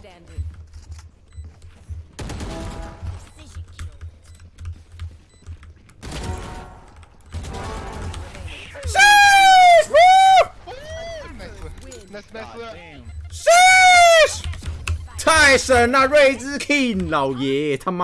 standing. Precision kill. Sheesh! Woo! Nice, King 老爷他妈！